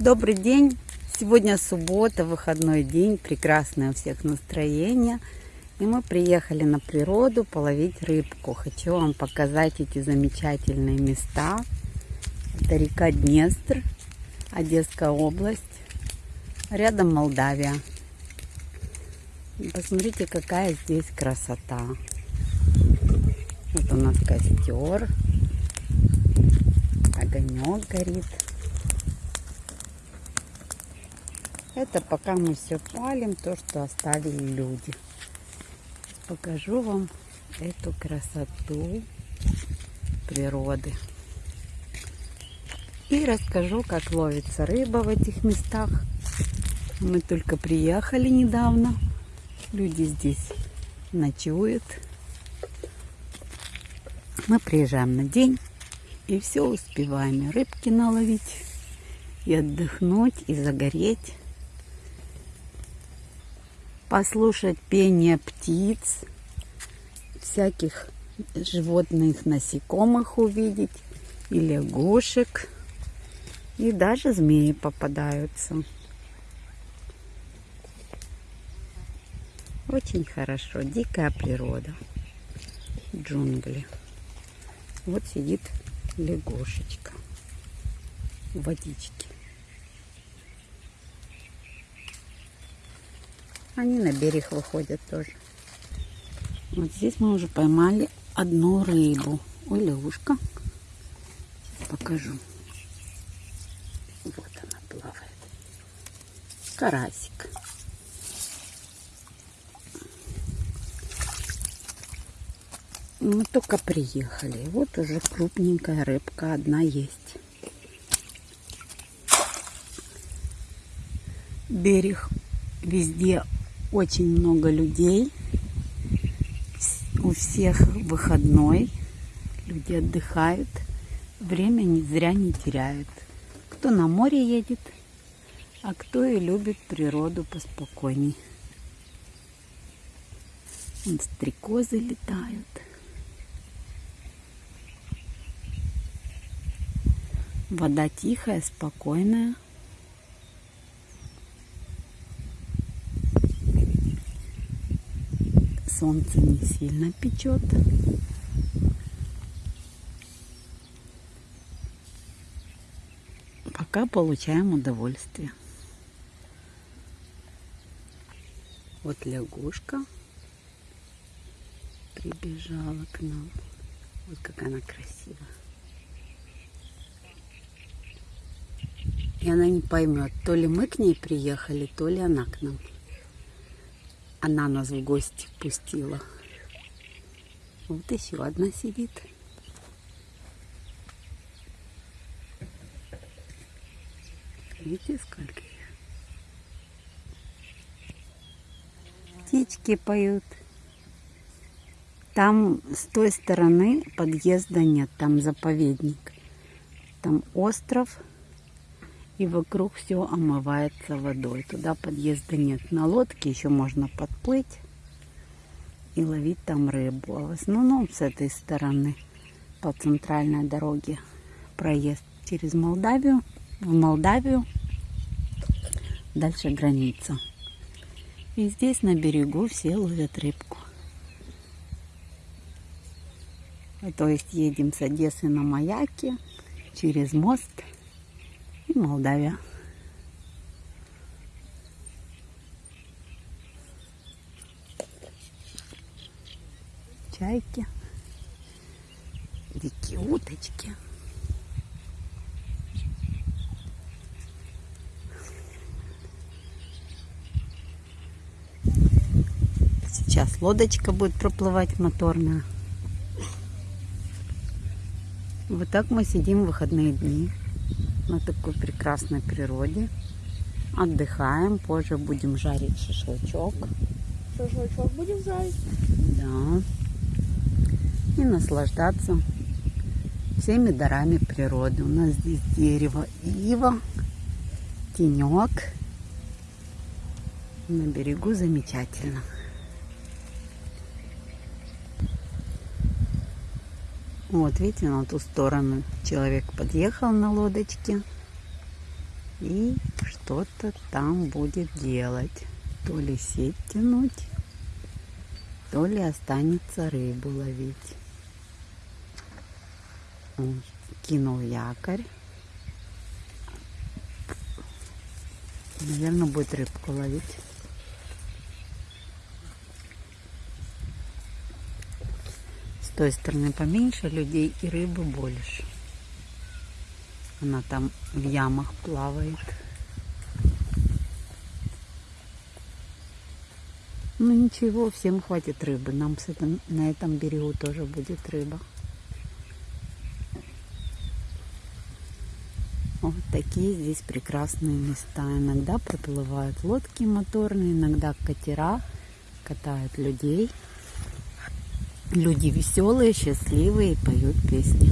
Добрый день! Сегодня суббота, выходной день, прекрасное у всех настроение. И мы приехали на природу половить рыбку. Хочу вам показать эти замечательные места. Это река Днестр, Одесская область, рядом Молдавия. Посмотрите, какая здесь красота. Вот у нас костер, огонек горит. Это пока мы все палим, то, что оставили люди. Покажу вам эту красоту природы. И расскажу, как ловится рыба в этих местах. Мы только приехали недавно. Люди здесь ночуют. Мы приезжаем на день и все успеваем. И рыбки наловить, и отдохнуть, и загореть послушать пение птиц, всяких животных, насекомых увидеть, и лягушек, и даже змеи попадаются. Очень хорошо, дикая природа, джунгли. Вот сидит лягушечка в водичке. Они на берег выходят тоже. Вот здесь мы уже поймали одну рыбу. Ой, лягушка. Покажу. Вот она плавает. Карасик. Мы только приехали. Вот уже крупненькая рыбка одна есть. Берег везде очень много людей. У всех выходной. Люди отдыхают. Время не зря не теряют. Кто на море едет, а кто и любит природу поспокойней. Вон стрекозы летают. Вода тихая, спокойная. Солнце не сильно печет. Пока получаем удовольствие. Вот лягушка прибежала к нам. Вот как она красивая. И она не поймет, то ли мы к ней приехали, то ли она к нам. Она нас в гости пустила. Вот еще одна сидит. Видите, сколько их? Птички поют. Там с той стороны подъезда нет, там заповедник. Там остров и вокруг все омывается водой. Туда подъезда нет. На лодке еще можно подплыть и ловить там рыбу. А в основном с этой стороны по центральной дороге проезд через Молдавию, в Молдавию, дальше граница. И здесь на берегу все ловят рыбку. То есть едем с Одессы на Маяке через мост – и Молдавия. Чайки, дикие уточки. Сейчас лодочка будет проплывать моторная. Вот так мы сидим в выходные дни на такой прекрасной природе. Отдыхаем, позже будем жарить шашлычок. Шашлычок будем жарить? Да. И наслаждаться всеми дарами природы. У нас здесь дерево ива, тенек. На берегу замечательно. Вот, видите, на ту сторону человек подъехал на лодочке. и что-то там будет делать. То ли сеть тянуть, то ли останется рыбу ловить. Кинул якорь. Наверное, будет рыбку ловить. Той стороны поменьше людей и рыбы больше. Она там в ямах плавает. Ну ничего, всем хватит рыбы. Нам с этим, на этом берегу тоже будет рыба. Вот такие здесь прекрасные места. Иногда проплывают лодки моторные, иногда катера катают людей. Люди веселые, счастливые, поют песни.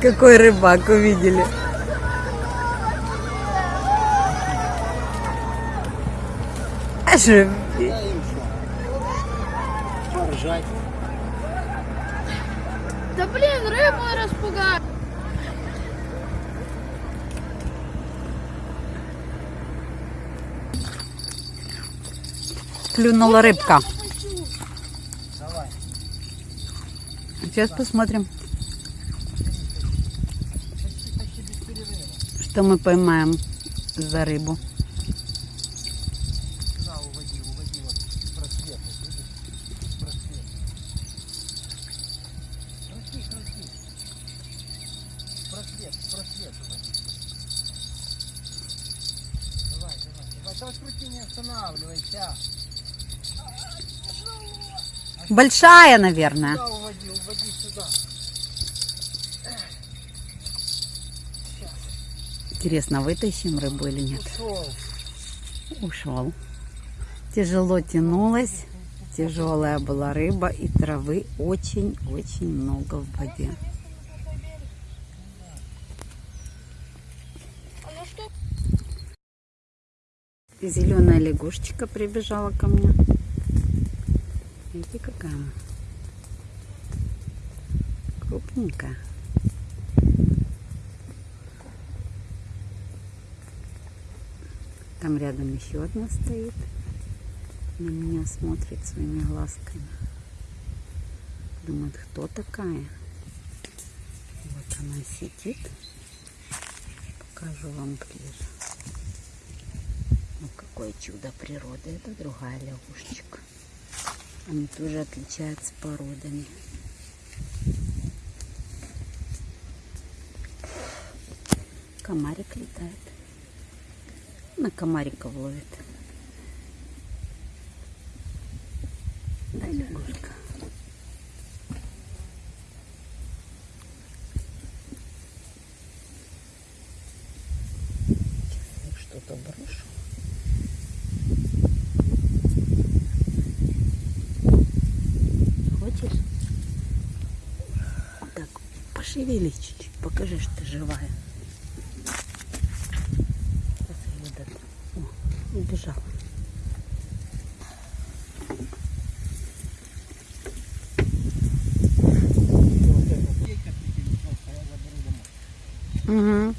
Какой рыбак увидели. Аж Поржать. Да блин, рыбу распугать. клюнула рыбка. Давай. Сейчас посмотрим, что мы поймаем за рыбу. Сюда уводи, уводи вот в просвет. вот видишь? В просвет. Крути, крути. В просвет, в просвет уводи. Давай, давай, давай. Давай крути, не останавливайся. Большая, наверное. Сюда уводи, уводи сюда. Интересно, вытащим рыбу или нет? Ушел. Тяжело тянулась, тяжелая была рыба и травы очень-очень много в воде. Зеленая лягушечка прибежала ко мне. Видите, какая она? Крупненькая. Там рядом еще одна стоит. На меня смотрит своими глазками. Думает, кто такая? Вот она сидит. Покажу вам ближе. Ну, какое чудо природы. Это другая лягушечка. Они тоже отличаются породами. Комарик летает. На комариков ловит. Да, лягушка. Что-то брошу. Хочешь? Так, пошевелись чуть-чуть, покажи, что ты живая. Сейчас я её дам. О, убежал. Угу.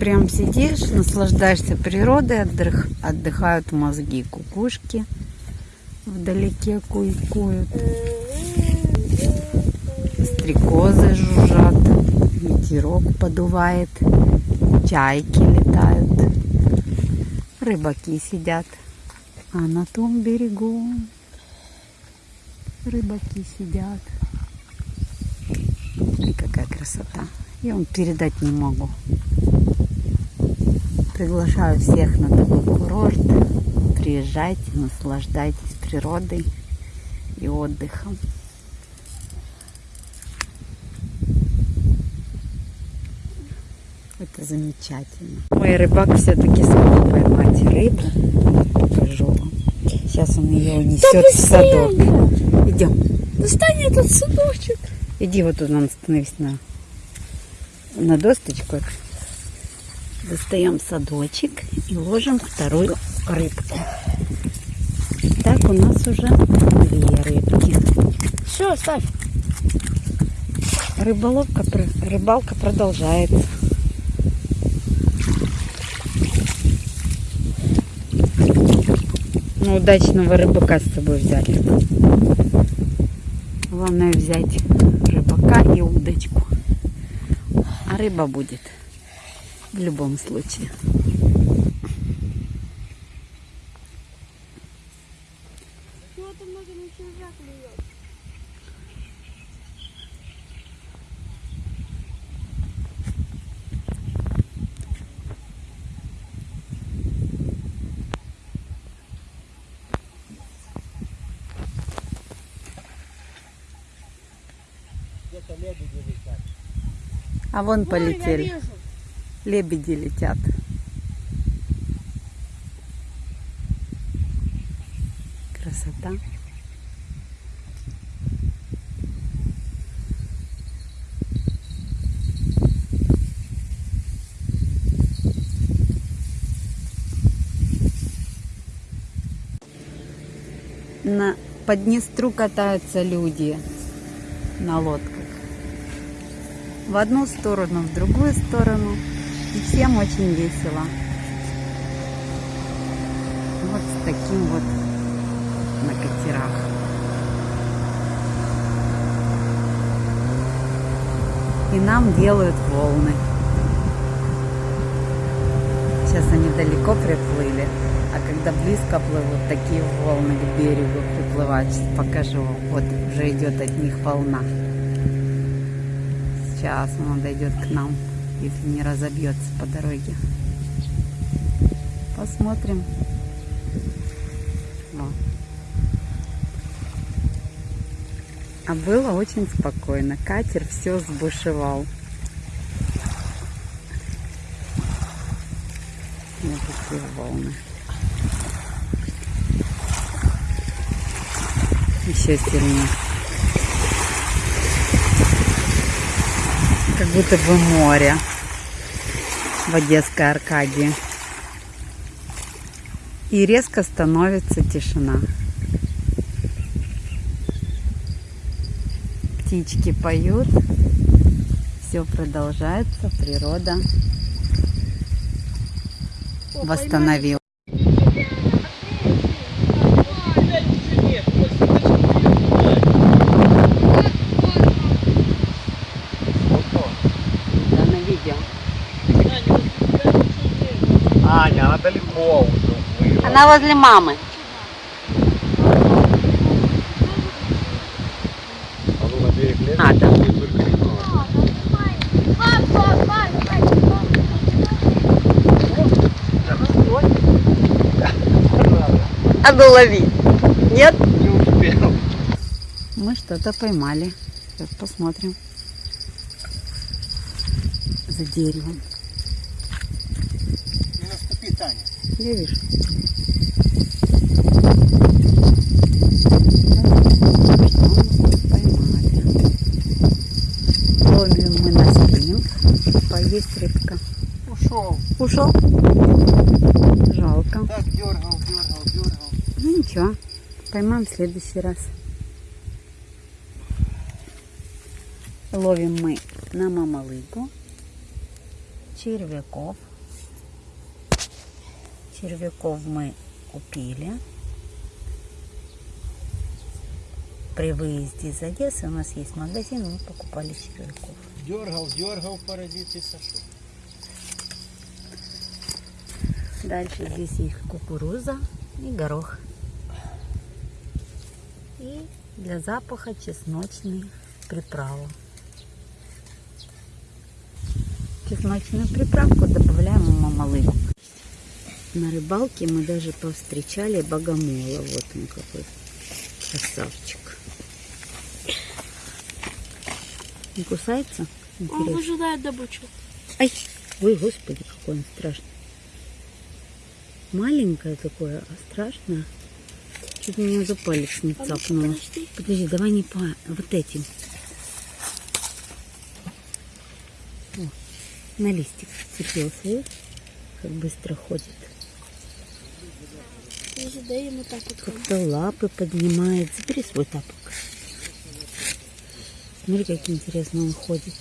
Прям сидишь, наслаждаешься природой, отдых, отдыхают мозги, кукушки вдалеке куйкуют, стрекозы жужжат, ветерок подувает, чайки летают, рыбаки сидят, а на том берегу рыбаки сидят. И какая красота. Я вам передать не могу. Приглашаю всех на такой курорт. Приезжайте, наслаждайтесь природой и отдыхом. Это замечательно. Мой рыбак все-таки смог поймать рыбу. Покажу вам. Сейчас он ее унесет в садок. Идем. Достань этот судочек. Иди вот тут, нам становись на, на досточку. Достаем садочек и ложим вторую рыбку. Так у нас уже две рыбки. Все, ставь. Рыболовка, рыбалка продолжается. Ну, удачного рыбака с собой взяли. Главное взять рыбака и удочку. А рыба будет в любом случае. А вон полетели. Лебеди летят. Красота. На, по Днестру катаются люди на лодках в одну сторону, в другую сторону. Всем очень весело. Вот с таким вот на катерах. И нам делают волны. Сейчас они далеко приплыли. А когда близко плывут, такие волны к берегу приплывают. Сейчас покажу. Вот уже идет от них волна. Сейчас он дойдет к нам, если не разобьется по дороге. Посмотрим. Вот. А было очень спокойно. Катер все сбушевал. Вот такие волны. Еще сильнее. Как будто бы море в Одесской Аркадии. И резко становится тишина. Птички поют. Все продолжается. Природа восстановила. Да, на видео. Аня, она далеко уже уплыла. Она возле мамы. А да. А ну лови. Нет? Не успел. Мы что-то поймали. Сейчас посмотрим. За деревом. Не наступи, Таня. Я вижу. Поймали. Ловим мы на спринг. Поесть рыбка. Ушел. Ушел? Жалко. Так дергал, дергал, дергал. Ну ничего. Поймаем в следующий раз. Ловим мы на мамалыгу червяков. Червяков мы купили. При выезде из Одессы у нас есть магазин, мы покупали червяков. Дергал, дергал, паразит и сошел. Дальше здесь есть кукуруза и горох. И для запаха чесночные приправы. Чесночную приправку добавляем в мамалыгу. На рыбалке мы даже повстречали богомола. Вот он какой красавчик. Не кусается? Он выжидает добычу. Ай, ой, господи, какой он страшный. Маленькое такое, а страшное. Чуть меня за палец не цапнуло. подожди. Подожди, давай не по вот этим. О, на листик вцепился, видишь? Как быстро ходит. Вот. Как-то лапы поднимает. Забери свой тапок. Смотри, как интересно он ходит.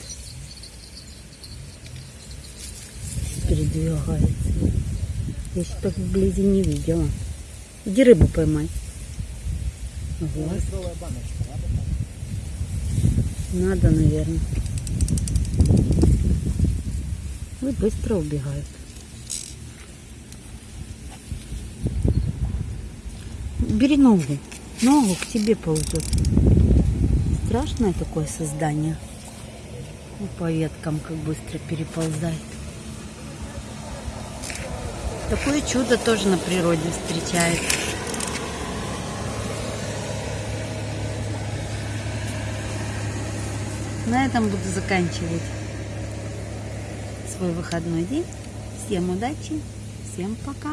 Передвигается. Я еще так вблизи не видела. Иди рыбу поймай. Баночка, надо? наверное. Ой, быстро убегают. Бери ногу. Ногу к тебе ползет. Страшное такое создание. По веткам как быстро переползает. Такое чудо тоже на природе встречается. На этом буду заканчивать свой выходной день. Всем удачи, всем пока.